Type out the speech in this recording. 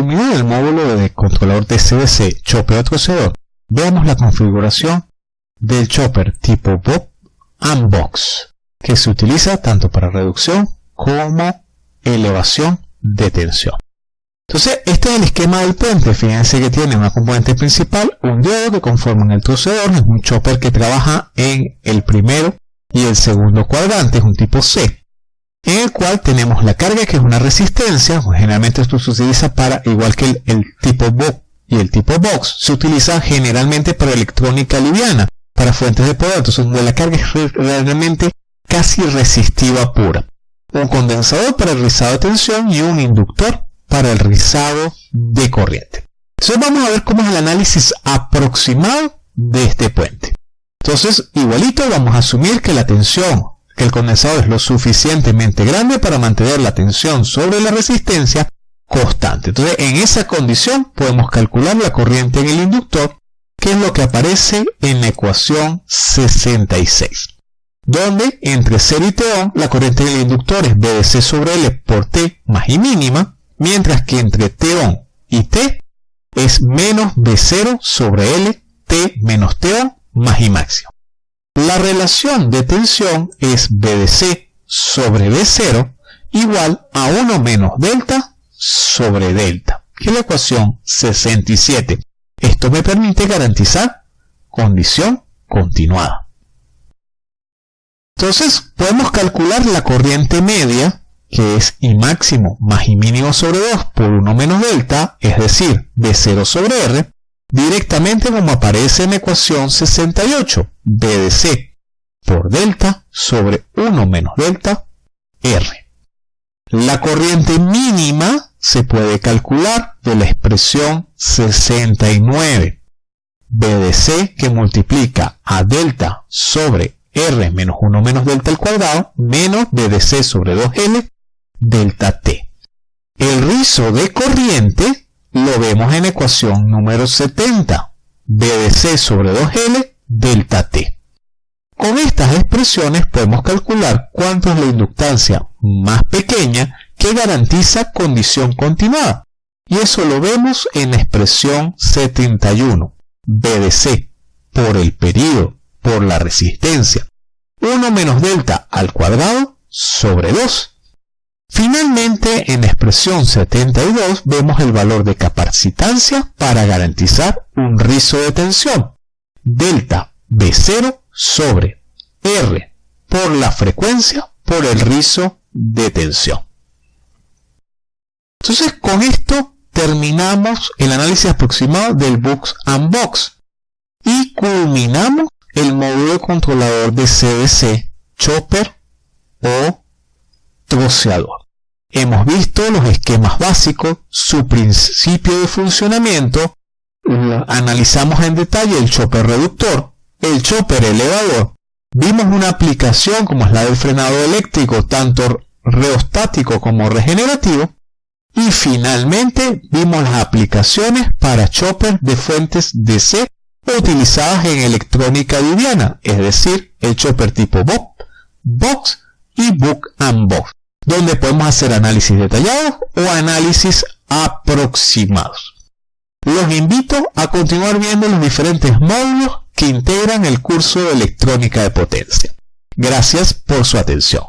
culminar el módulo de controlador de CDC chopper o veamos la configuración del chopper tipo Bob and Box, que se utiliza tanto para reducción como elevación de tensión. Entonces, este es el esquema del puente. Fíjense que tiene una componente principal, un diodo que conforman el trocedor, es un chopper que trabaja en el primero y el segundo cuadrante, es un tipo C, en el cual tenemos la carga que es una resistencia, generalmente esto se utiliza para, igual que el, tipo BO y el tipo Box, se utiliza generalmente para electrónica liviana, para fuentes de poder, entonces donde la carga es realmente casi resistiva pura. Un condensador para el rizado de tensión y un inductor para el rizado de corriente. Entonces vamos a ver cómo es el análisis aproximado de este puente. Entonces, igualito vamos a asumir que la tensión, que el condensador es lo suficientemente grande para mantener la tensión sobre la resistencia constante. Entonces, en esa condición podemos calcular la corriente en el inductor, que es lo que aparece en la ecuación 66 donde entre 0 y T la corriente en el inductor es BDC sobre L por T más I mínima, mientras que entre T y T es menos B0 sobre L, T menos T más I máximo. La relación de tensión es BDC sobre B0 igual a 1 menos delta sobre delta, que es la ecuación 67. Esto me permite garantizar condición continuada. Entonces podemos calcular la corriente media, que es I máximo más I mínimo sobre 2 por 1 menos delta, es decir, B0 sobre R, directamente como aparece en la ecuación 68, B por delta sobre 1 menos delta R. La corriente mínima se puede calcular de la expresión 69, B que multiplica a delta sobre R menos 1 menos delta al cuadrado menos B sobre 2L delta T. El rizo de corriente lo vemos en ecuación número 70, B de C sobre 2L delta T. Con estas expresiones podemos calcular cuánto es la inductancia más pequeña que garantiza condición continuada. Y eso lo vemos en la expresión 71, B de C, por el periodo, por la resistencia. 1 menos delta al cuadrado sobre 2 Finalmente, en la expresión 72 vemos el valor de capacitancia para garantizar un rizo de tensión. Delta B0 sobre R por la frecuencia por el rizo de tensión. Entonces, con esto terminamos el análisis aproximado del Box and Box y culminamos el módulo controlador de CDC, Chopper o troceador. Hemos visto los esquemas básicos, su principio de funcionamiento, analizamos en detalle el chopper reductor, el chopper elevador, vimos una aplicación como es la del frenado eléctrico, tanto reostático como regenerativo, y finalmente vimos las aplicaciones para chopper de fuentes DC utilizadas en electrónica liviana, es decir, el chopper tipo Bob, Box y Book and Box donde podemos hacer análisis detallados o análisis aproximados. Los invito a continuar viendo los diferentes módulos que integran el curso de electrónica de potencia. Gracias por su atención.